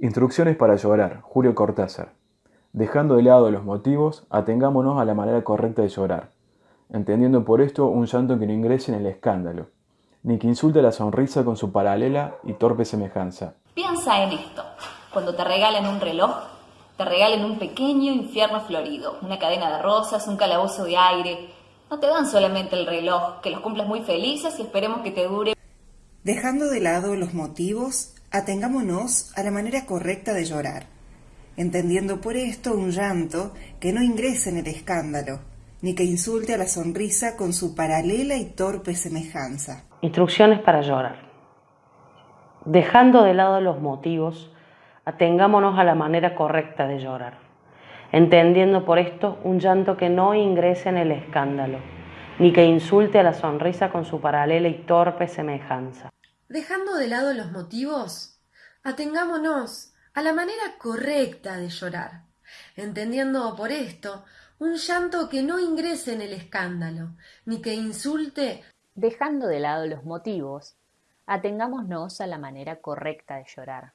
Instrucciones para llorar, Julio Cortázar. Dejando de lado los motivos, atengámonos a la manera correcta de llorar, entendiendo por esto un llanto que no ingrese en el escándalo, ni que insulte la sonrisa con su paralela y torpe semejanza. Piensa en esto, cuando te regalen un reloj, te regalen un pequeño infierno florido, una cadena de rosas, un calabozo de aire. No te dan solamente el reloj, que los cumplas muy felices y esperemos que te dure. Dejando de lado los motivos, Atengámonos a la manera correcta de llorar, entendiendo por esto un llanto que no ingrese en el escándalo, ni que insulte a la sonrisa con su paralela y torpe semejanza. Instrucciones para llorar. Dejando de lado los motivos, atengámonos a la manera correcta de llorar, entendiendo por esto un llanto que no ingrese en el escándalo, ni que insulte a la sonrisa con su paralela y torpe semejanza. Dejando de lado los motivos, atengámonos a la manera correcta de llorar, entendiendo por esto un llanto que no ingrese en el escándalo, ni que insulte. Dejando de lado los motivos, atengámonos a la manera correcta de llorar,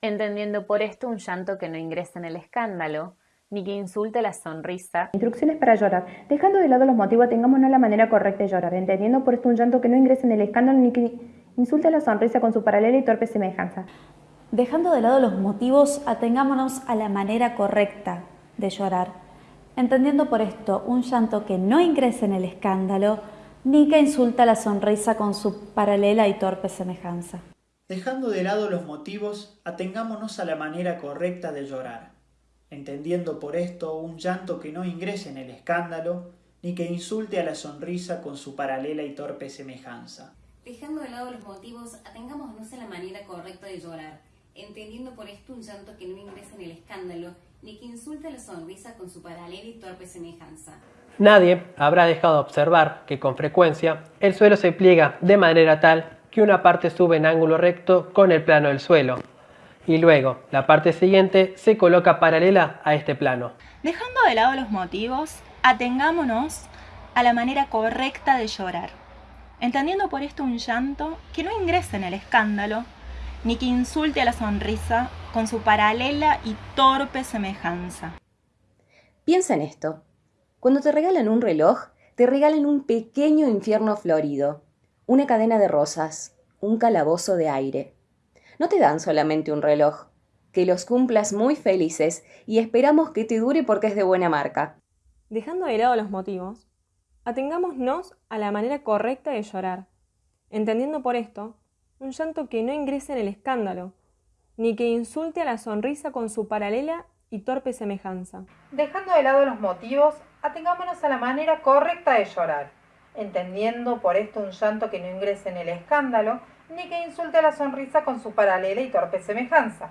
entendiendo por esto un llanto que no ingrese en el escándalo, ni que insulte la sonrisa. Instrucciones para llorar. Dejando de lado los motivos, atengámonos a la manera correcta de llorar, entendiendo por esto un llanto que no ingrese en el escándalo, ni que Insulte la sonrisa con su paralela y torpe semejanza. Dejando de lado los motivos, atengámonos a la manera correcta de llorar, entendiendo por esto un llanto que no ingrese en el escándalo, ni que insulta la sonrisa con su paralela y torpe semejanza. Dejando de lado los motivos, atengámonos a la manera correcta de llorar, entendiendo por esto un llanto que no ingrese en el escándalo, ni que insulte a la sonrisa con su paralela y torpe semejanza. Dejando de lado los motivos, atengámonos a la manera correcta de llorar, entendiendo por esto un llanto que no ingresa en el escándalo, ni que insulte la sonrisa con su paralela y torpe semejanza. Nadie habrá dejado de observar que con frecuencia el suelo se pliega de manera tal que una parte sube en ángulo recto con el plano del suelo y luego la parte siguiente se coloca paralela a este plano. Dejando de lado los motivos, atengámonos a la manera correcta de llorar entendiendo por esto un llanto que no ingrese en el escándalo, ni que insulte a la sonrisa con su paralela y torpe semejanza. Piensa en esto. Cuando te regalan un reloj, te regalan un pequeño infierno florido, una cadena de rosas, un calabozo de aire. No te dan solamente un reloj, que los cumplas muy felices y esperamos que te dure porque es de buena marca. Dejando de lado los motivos, Atengámonos a la manera correcta de llorar, entendiendo por esto un llanto que no ingrese en el escándalo, ni que insulte a la sonrisa con su paralela y torpe semejanza. Dejando de lado los motivos, atengámonos a la manera correcta de llorar, entendiendo por esto un llanto que no ingrese en el escándalo, ni que insulte a la sonrisa con su paralela y torpe semejanza.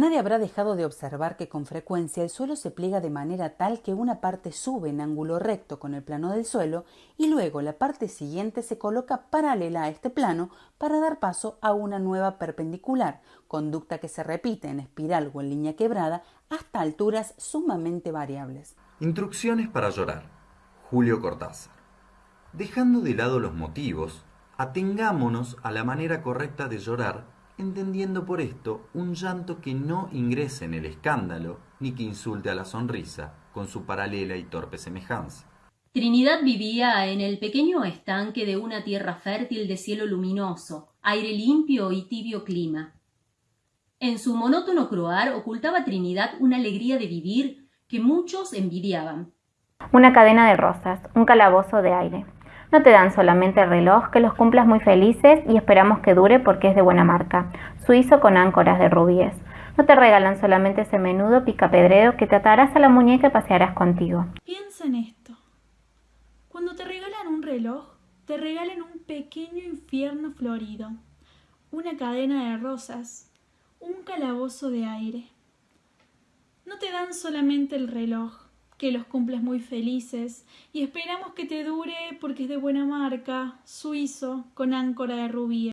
Nadie habrá dejado de observar que con frecuencia el suelo se pliega de manera tal que una parte sube en ángulo recto con el plano del suelo y luego la parte siguiente se coloca paralela a este plano para dar paso a una nueva perpendicular, conducta que se repite en espiral o en línea quebrada hasta alturas sumamente variables. Instrucciones para llorar. Julio Cortázar. Dejando de lado los motivos, atengámonos a la manera correcta de llorar entendiendo por esto un llanto que no ingrese en el escándalo ni que insulte a la sonrisa con su paralela y torpe semejanza. Trinidad vivía en el pequeño estanque de una tierra fértil de cielo luminoso, aire limpio y tibio clima. En su monótono croar ocultaba Trinidad una alegría de vivir que muchos envidiaban. Una cadena de rosas, un calabozo de aire. No te dan solamente el reloj, que los cumplas muy felices y esperamos que dure porque es de buena marca. Suizo con áncoras de rubíes. No te regalan solamente ese menudo picapedreo que te atarás a la muñeca y pasearás contigo. Piensa en esto. Cuando te regalan un reloj, te regalan un pequeño infierno florido, una cadena de rosas, un calabozo de aire. No te dan solamente el reloj, que los cumples muy felices y esperamos que te dure porque es de buena marca, suizo, con áncora de rubí.